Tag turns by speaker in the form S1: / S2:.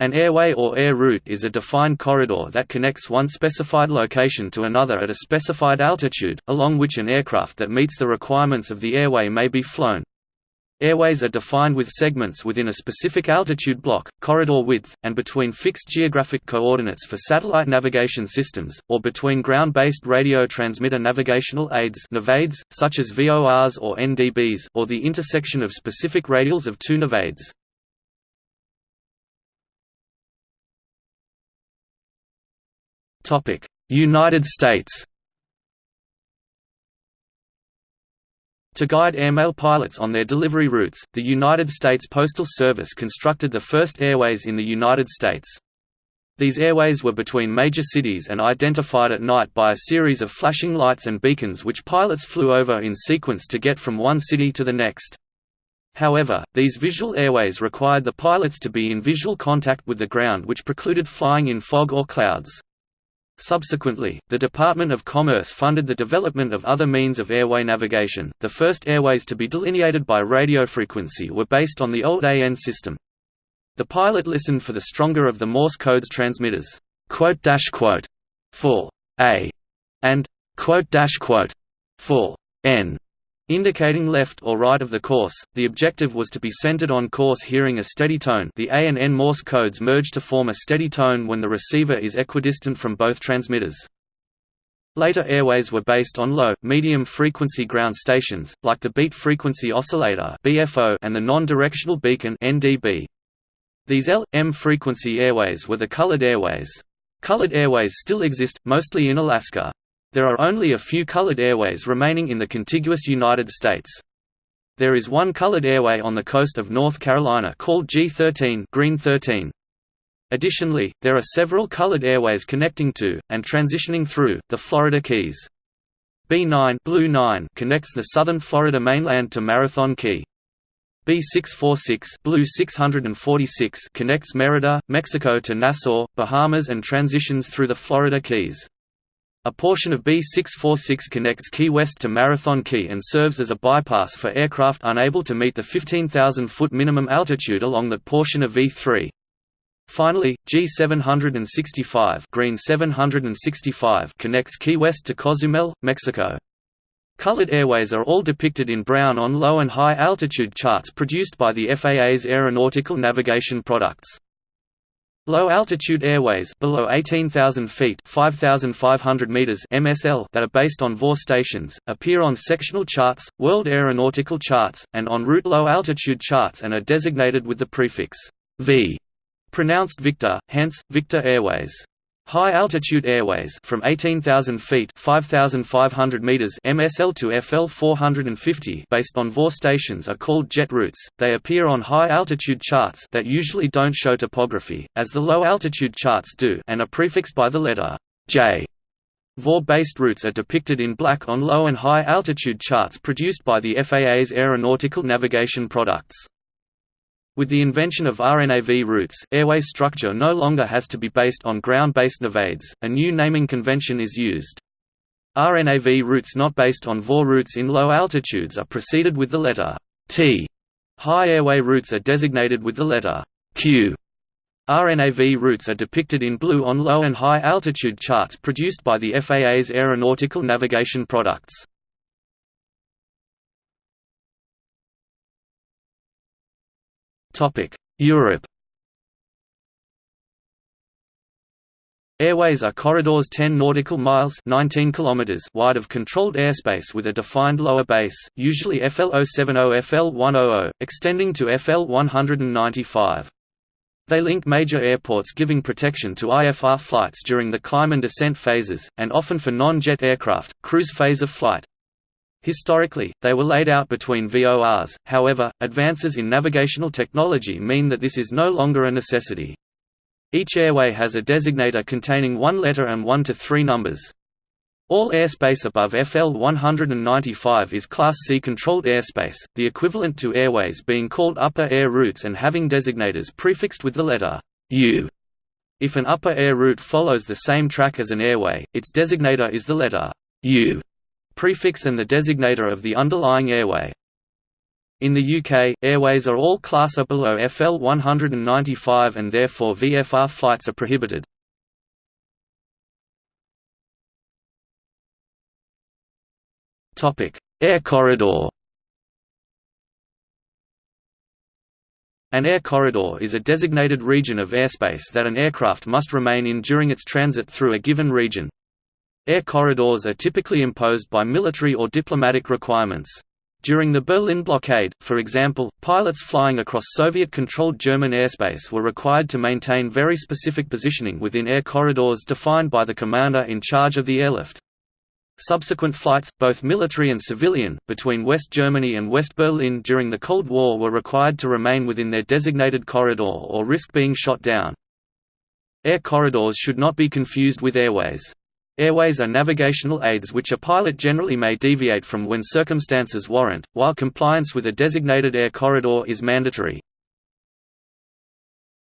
S1: An airway or air route is a defined corridor that connects one specified location to another at a specified altitude, along which an aircraft that meets the requirements of the airway may be flown. Airways are defined with segments within a specific altitude block, corridor width, and between fixed geographic coordinates for satellite navigation systems, or between ground-based radio transmitter navigational aids such as VORs or NDBs, or the intersection of specific radials of two navaids. United States To guide airmail pilots on their delivery routes, the United States Postal Service constructed the first airways in the United States. These airways were between major cities and identified at night by a series of flashing lights and beacons which pilots flew over in sequence to get from one city to the next. However, these visual airways required the pilots to be in visual contact with the ground which precluded flying in fog or clouds. Subsequently, the Department of Commerce funded the development of other means of airway navigation. The first airways to be delineated by radio frequency were based on the old AN system. The pilot listened for the stronger of the Morse code's transmitters, quote dash quote, for A, and quote dash quote, for N indicating left or right of the course. The objective was to be centered on course hearing a steady tone. The A and N Morse codes merge to form a steady tone when the receiver is equidistant from both transmitters. Later airways were based on low, medium frequency ground stations, like the beat frequency oscillator and the non-directional beacon. These L/M frequency airways were the colored airways. Colored airways still exist, mostly in Alaska. There are only a few colored airways remaining in the contiguous United States. There is one colored airway on the coast of North Carolina called G13 Green 13. Additionally, there are several colored airways connecting to, and transitioning through, the Florida Keys. B9, Blue 9 connects the southern Florida mainland to Marathon Key. B646 Blue 646 connects Merida, Mexico to Nassau, Bahamas and transitions through the Florida Keys. A portion of B646 connects Key West to Marathon Key and serves as a bypass for aircraft unable to meet the 15,000-foot minimum altitude along that portion of V3. Finally, G765, Green 765 connects Key West to Cozumel, Mexico. Colored airways are all depicted in brown on low and high altitude charts produced by the FAA's aeronautical navigation products. Low-altitude airways below 18,000 feet 5,500 meters MSL that are based on VOR stations, appear on sectional charts, world aeronautical charts, and en route low-altitude charts and are designated with the prefix V, pronounced Victor, hence, Victor Airways. High-altitude airways from 18,000 feet 5,500 meters MSL to FL 450 based on VOR stations are called jet routes. They appear on high-altitude charts that usually don't show topography, as the low-altitude charts do and are prefixed by the letter J. VOR-based routes are depicted in black on low and high-altitude charts produced by the FAA's aeronautical navigation products. With the invention of RNAV routes, airway structure no longer has to be based on ground-based navaids, a new naming convention is used. RNAV routes not based on VOR routes in low altitudes are preceded with the letter T. High airway routes are designated with the letter Q. RNAV routes are depicted in blue on low and high altitude charts produced by the FAA's aeronautical navigation products. Europe Airways are corridors 10 nautical miles 19 kilometers wide of controlled airspace with a defined lower base, usually FL 070 FL 100, extending to FL 195. They link major airports giving protection to IFR flights during the climb and descent phases, and often for non-jet aircraft, cruise phase of flight. Historically, they were laid out between VORs, however, advances in navigational technology mean that this is no longer a necessity. Each airway has a designator containing one letter and one to three numbers. All airspace above FL 195 is Class C controlled airspace, the equivalent to airways being called upper air routes and having designators prefixed with the letter U. If an upper air route follows the same track as an airway, its designator is the letter U prefix and the designator of the underlying airway. In the UK, airways are all class below FL 195 and therefore VFR flights are prohibited. Air corridor An air corridor is a designated region of airspace that an aircraft must remain in during its transit through a given region. Air corridors are typically imposed by military or diplomatic requirements. During the Berlin blockade, for example, pilots flying across Soviet-controlled German airspace were required to maintain very specific positioning within air corridors defined by the commander in charge of the airlift. Subsequent flights, both military and civilian, between West Germany and West Berlin during the Cold War were required to remain within their designated corridor or risk being shot down. Air corridors should not be confused with airways. Airways are navigational aids which a pilot generally may deviate from when circumstances warrant, while compliance with a designated air corridor is mandatory.